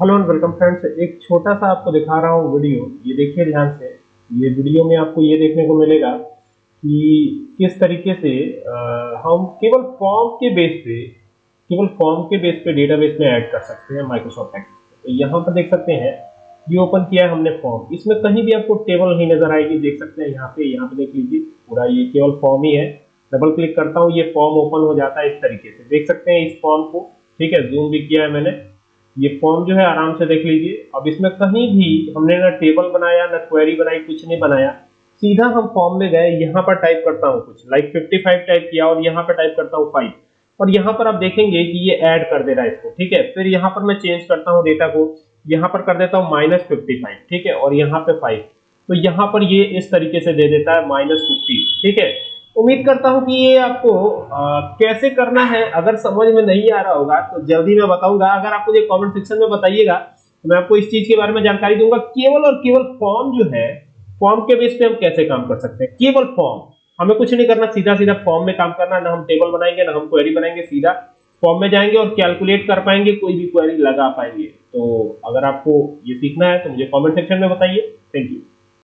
Hello and welcome friends एक छोटा सा आपको दिखा रहा हूँ वीडियो ये देखिए ध्यान से. ये वीडियो में आपको ये देखने को मिलेगा कि किस तरीके से आ, हम केवल फॉर्म के बेस पे केवल फॉर्म के बेस पे डेटाबेस में ऐड कर सकते हैं माइक्रोसॉफ्ट एक्सेल तो यहाँ पर देख सकते हैं ये ओपन किया है हमने फॉर्म इसमें कहीं भी आपको टेबल नहीं नज़र आएगी. देख सकते हैं यहाँ पे यहाँ पे देख लीजिए. पूरा ये केवल फॉर्म ही है. डबल क्लिक करता हूँ ये फॉर्म ओपन हो जाता है इस तरीके से. देख सकते हैं इस फॉर्म को. ठीक है जूम भी किया है मैंने. ये फॉर्म जो है आराम से देख लीजिए। अब इसमें कहीं भी हमने ना टेबल बनाया, ना क्वेरी बनाई, कुछ नहीं बनाया। सीधा हम फॉर्म में गए, यहाँ पर टाइप करता हूँ कुछ। लाइक 55 टाइप किया और यहाँ पर टाइप करता हूँ 5 और यहाँ पर आप देखेंगे कि ये ऐड कर दे रहा है इसको, ठीक है? फिर यहाँ पर मैं चेंज करता हूँ डेटा को। यहाँ पर कर देता हूँ माइनस ठीक है? और यहाँ पे फाइव तो यहाँ पर ये इस तरीके से दे देता है माइनस फिफ्टी ठीक है? उम्मीद करता हूँ कि ये आपको आ, कैसे करना है अगर समझ में नहीं आ रहा होगा तो जल्दी मैं बताऊँगा। अगर आप मुझे कमेंट सेक्शन में बताइएगा तो मैं आपको इस चीज़ के बारे में जानकारी दूँगा। केवल और केवल फॉर्म जो है फॉर्म के बेस पे हम कैसे काम कर सकते हैं? केवल फॉर्म हमें कुछ नहीं करना सीधा सीधा फॉर्म में काम करना। ना हम टेबल बनाएँगे ना हम क्वेरी बनाएँगे सीधा फॉर्म में जाएँगे और कैलकुलेट कर पाएँगे कोई भी क्वेरी लगा पाएँगे। तो अगर आपको ये सीखना है तो मुझे कॉमेंट सेक्शन में बताइए। Thank you